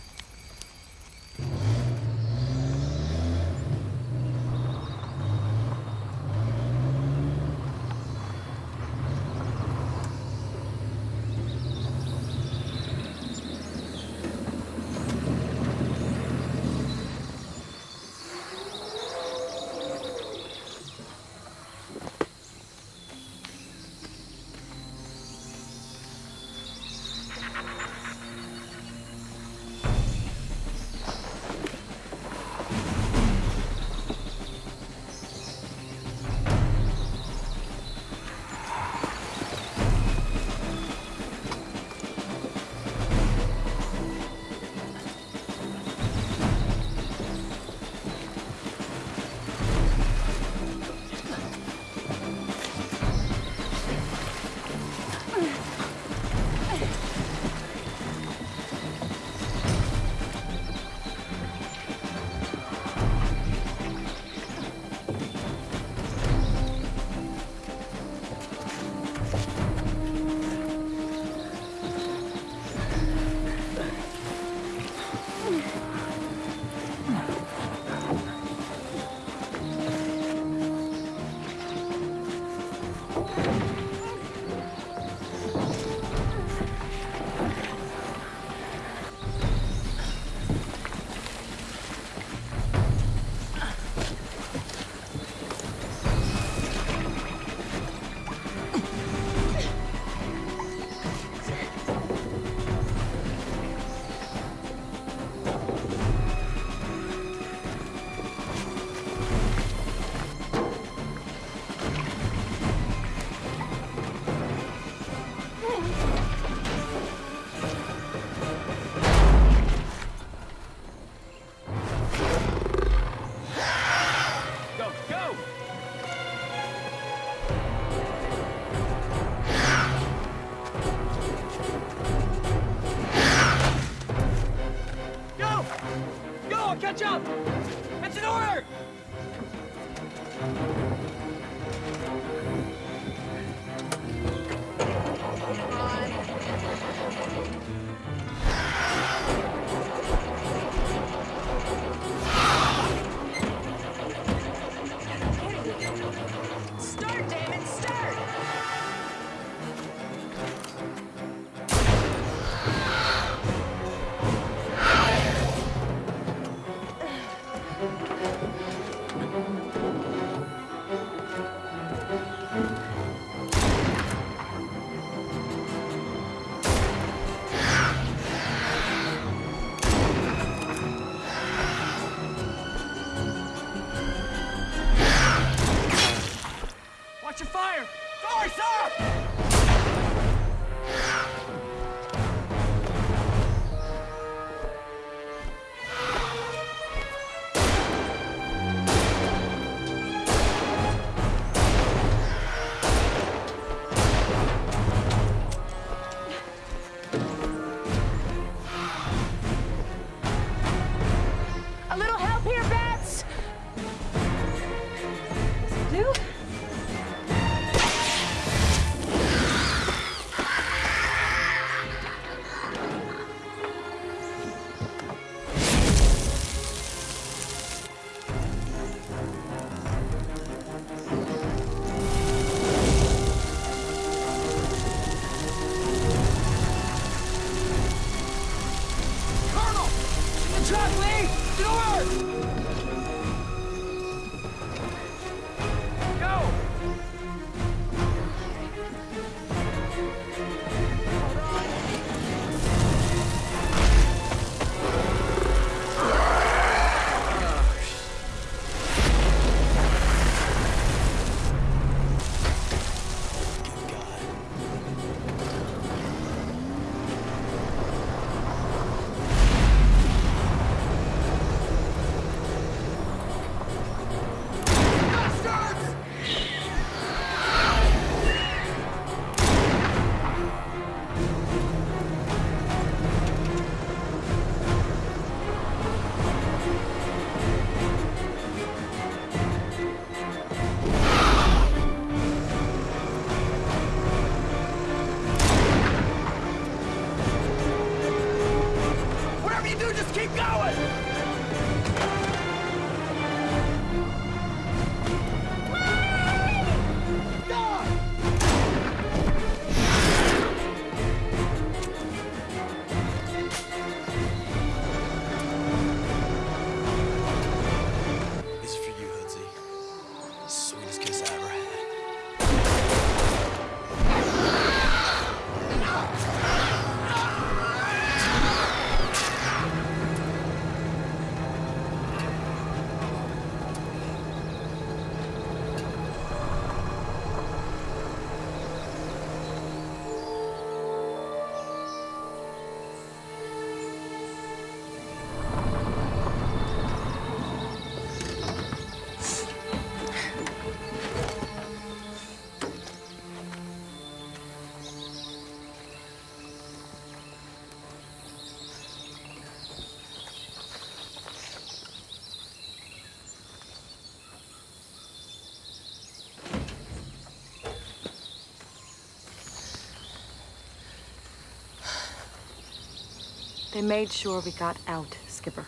They made sure we got out, Skipper.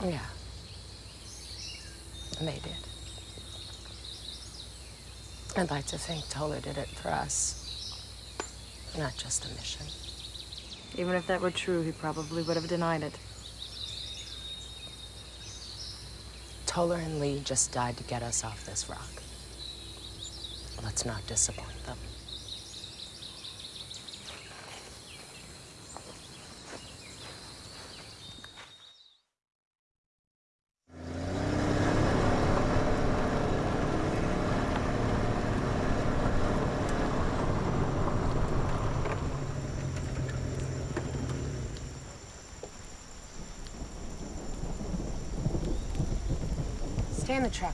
Oh, yeah. They did. I'd like to think Toller did it for us, not just a mission. Even if that were true, he probably would have denied it. Toller and Lee just died to get us off this rock. Let's not disappoint them. In the truck,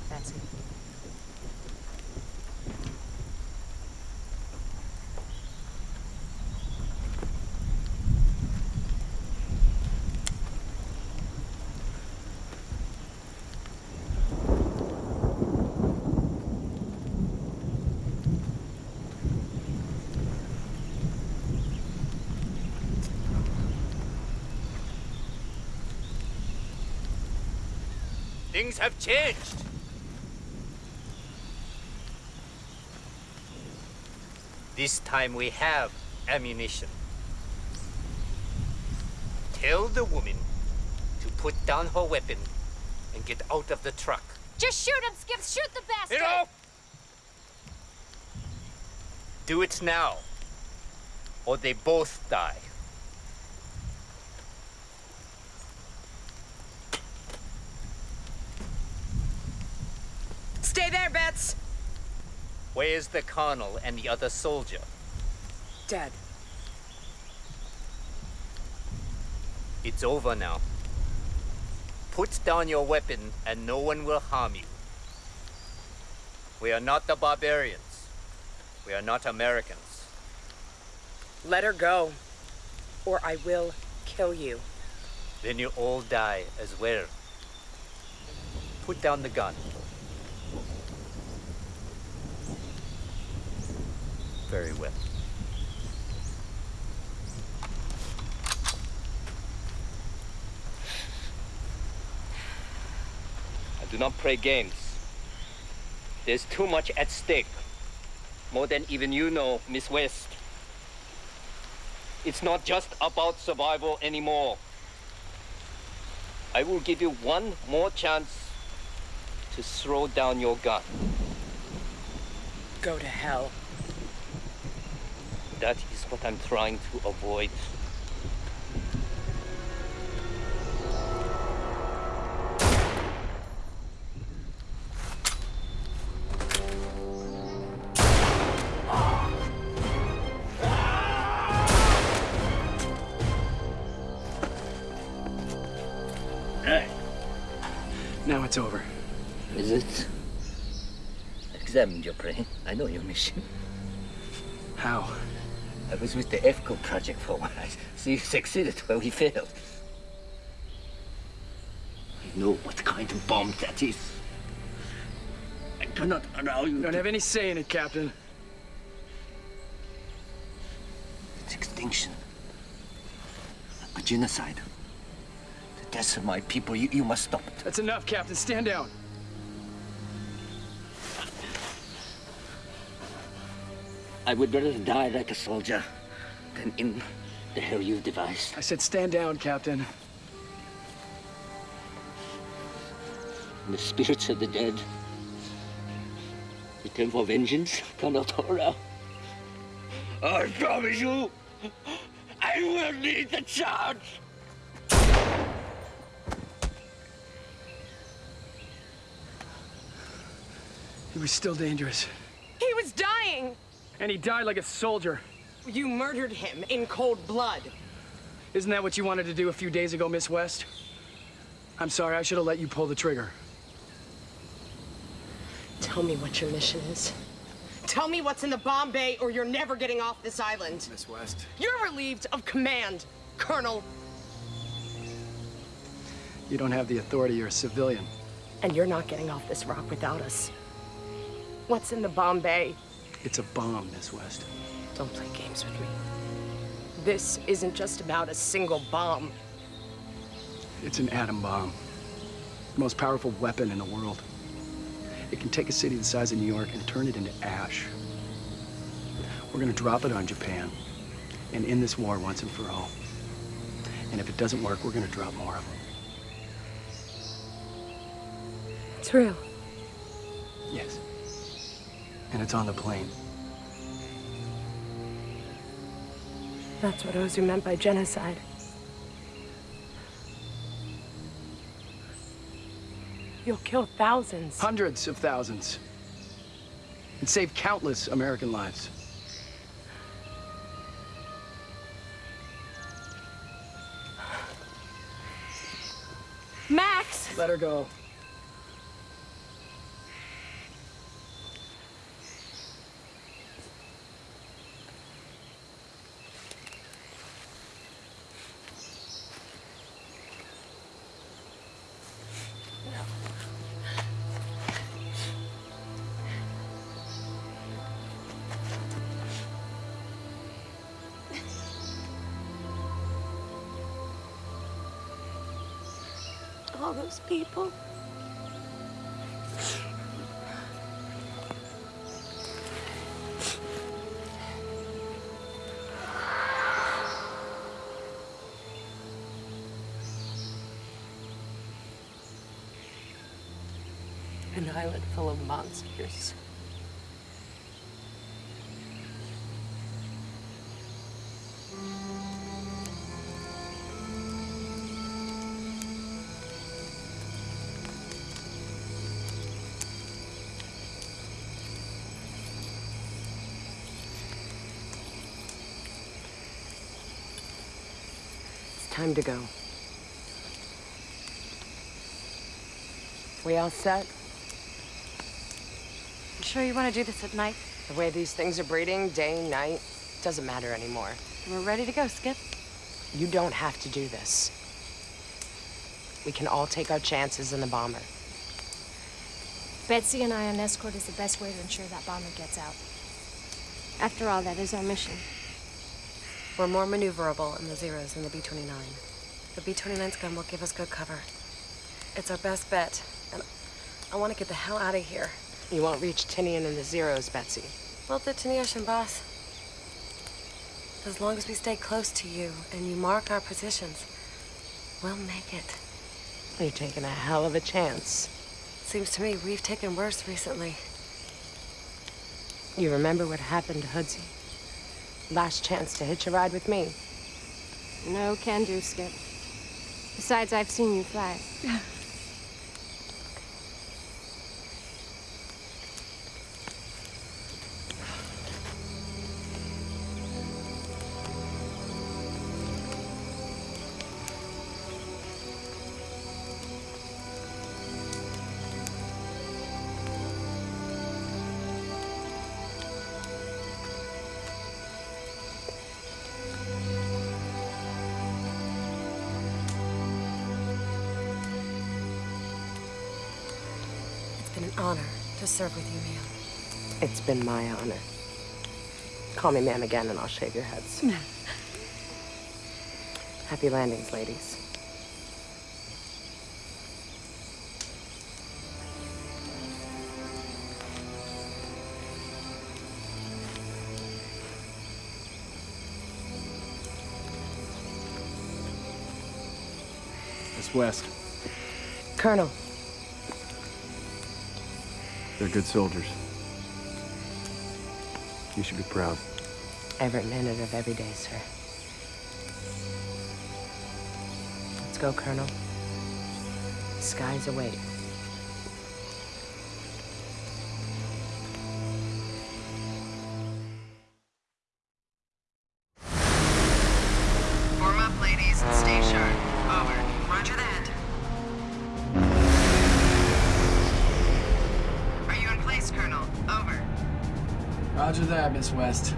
Things have changed. This time we have ammunition. Tell the woman to put down her weapon and get out of the truck. Just shoot him, Skip! Shoot the bastard! Enough! Do it now, or they both die. Stay there, Bets! Where's the colonel and the other soldier? Dead. It's over now. Put down your weapon and no one will harm you. We are not the barbarians. We are not Americans. Let her go, or I will kill you. Then you all die as well. Put down the gun. Very well. I do not play games. There's too much at stake. More than even you know, Miss West. It's not just about survival anymore. I will give you one more chance to throw down your gun. Go to hell. That is what I'm trying to avoid. Now it's over. Is it? Examined your brain. I know your mission. I was with the EFCO project for a while. So you succeeded where we failed. I know what kind of bomb that is. I cannot allow you You don't to... have any say in it, Captain. It's extinction. A genocide. The deaths of my people, you, you must stop it. That's enough, Captain. Stand down. I would rather die like a soldier than in the hell you've devised. I said stand down, Captain. The spirits of the dead return for vengeance, Colonel Tora. I promise you, I will lead the charge. He was still dangerous. He was dying! And he died like a soldier. You murdered him in cold blood. Isn't that what you wanted to do a few days ago, Miss West? I'm sorry, I should have let you pull the trigger. Tell me what your mission is. Tell me what's in the bomb bay, or you're never getting off this island. Miss West. You're relieved of command, Colonel. You don't have the authority, you're a civilian. And you're not getting off this rock without us. What's in the bomb bay? It's a bomb, Miss West. Don't play games with me. This isn't just about a single bomb. It's an atom bomb. The most powerful weapon in the world. It can take a city the size of New York and turn it into ash. We're gonna drop it on Japan and end this war once and for all. And if it doesn't work, we're gonna drop more of them. It's real. Yes. And it's on the plane. That's what Ozu meant by genocide. You'll kill thousands. Hundreds of thousands. And save countless American lives. Max! Let her go. All those people. An island full of monsters. Time to go. We all set? You sure you want to do this at night? The way these things are breeding, day, night, doesn't matter anymore. We're ready to go, Skip. You don't have to do this. We can all take our chances in the bomber. Betsy and I on escort is the best way to ensure that bomber gets out. After all, that is our mission. We're more maneuverable in the Zeros than the B-29. The B-29's gun will give us good cover. It's our best bet, and I want to get the hell out of here. You won't reach Tinian and the Zeros, Betsy. Well, the Ocean boss. As long as we stay close to you and you mark our positions, we'll make it. You're taking a hell of a chance. Seems to me we've taken worse recently. You remember what happened to Hoodsy? Last chance to hitch a ride with me. No can do, Skip. Besides, I've seen you fly. serve with you, ma'am. It's been my honor. Call me ma'am again and I'll shave your heads. Happy landings, ladies. Miss West, Colonel, they're good soldiers. You should be proud. every minute of every day, sir. Let's go, Colonel. Skies await. Miss West.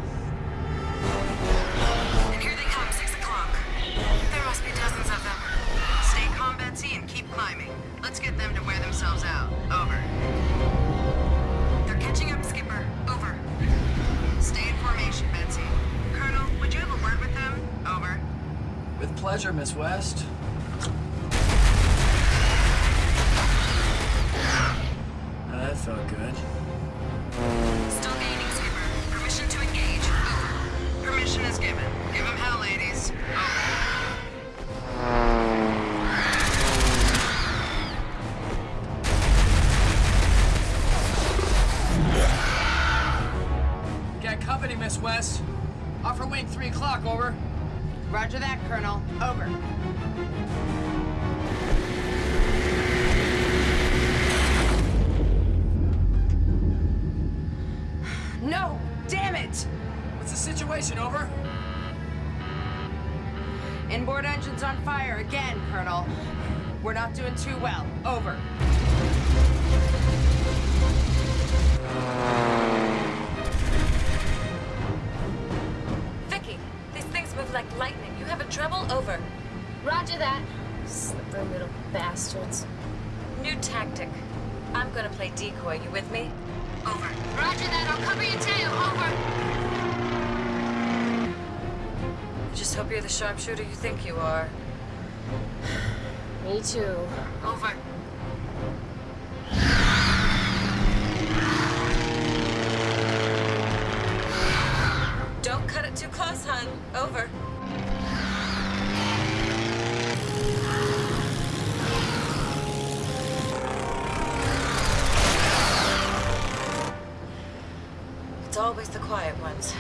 always the quiet ones.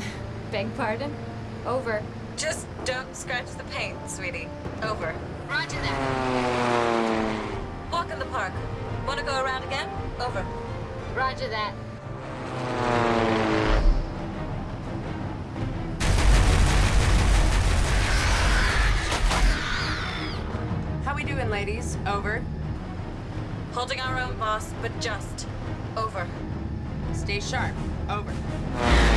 Beg pardon? Over. Just don't scratch the paint, sweetie. Over. Roger that. Walk in the park. Wanna go around again? Over. Roger that. How we doing, ladies? Over. Holding our own, boss, but just. Over. Stay sharp. Over.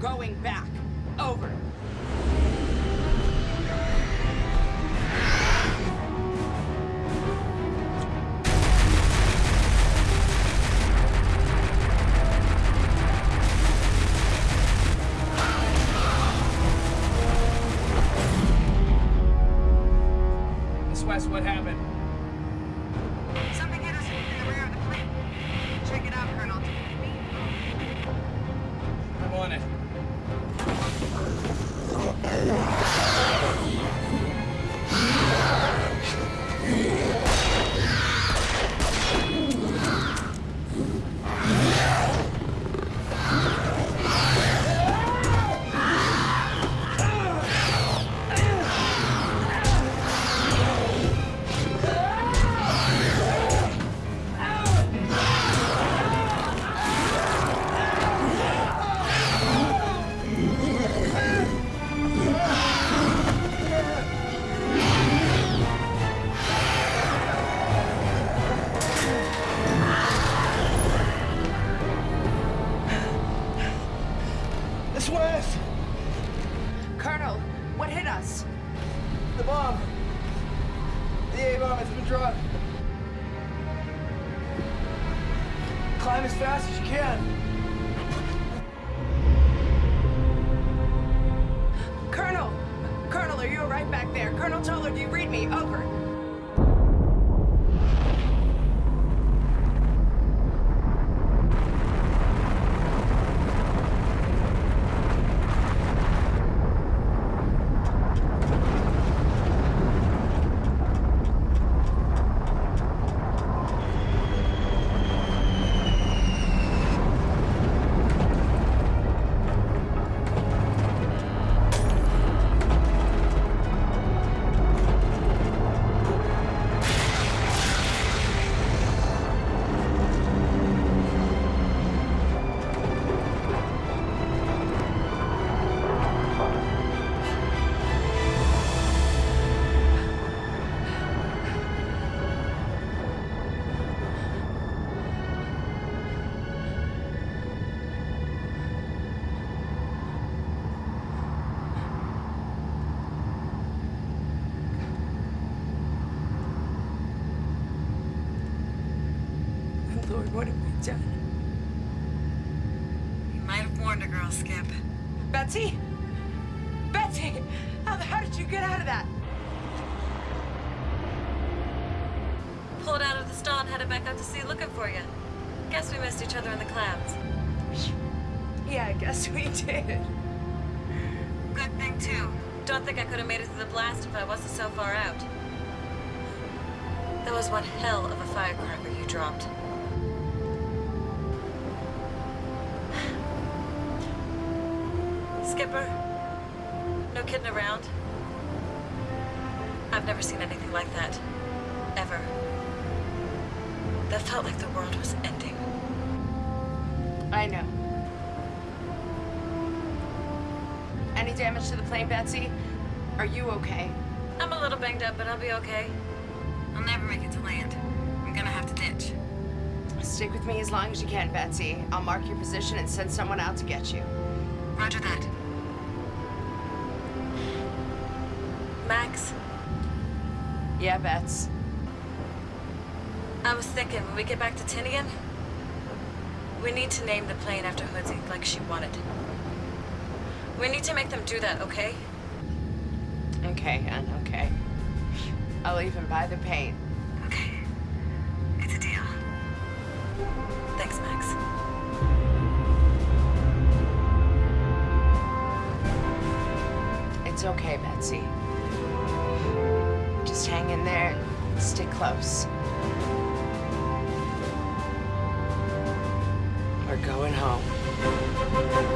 going back. I know. Any damage to the plane, Betsy? Are you okay? I'm a little banged up, but I'll be okay. I'll never make it to land. I'm gonna have to ditch. Stick with me as long as you can, Betsy. I'll mark your position and send someone out to get you. Roger that. Max, Yeah, Bets. I was thinking, when we get back to Tinian, we need to name the plane after Hoodsy, like she wanted. We need to make them do that, okay? Okay, and okay. I'll even buy the paint. Okay. It's a deal. Thanks, Max. It's okay, Betsy. Just hang in there and stick close. Going home.